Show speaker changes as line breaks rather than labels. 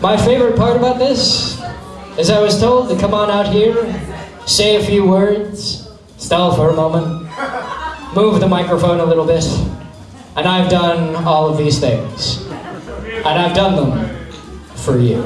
My favorite part about this is I was told to come on out here, say a few words, stall for a moment, move the microphone a little bit, and I've done all of these things. And I've done them for you.